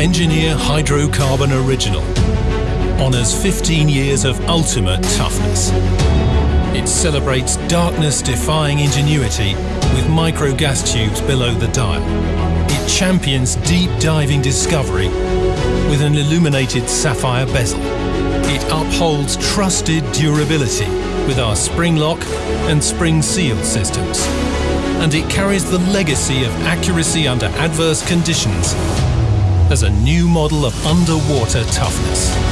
Engineer Hydrocarbon Original honours 15 years of ultimate toughness. It celebrates darkness-defying ingenuity with micro gas tubes below the dial. It champions deep diving discovery with an illuminated sapphire bezel. It upholds trusted durability with our spring lock and spring seal systems. And it carries the legacy of accuracy under adverse conditions as a new model of underwater toughness.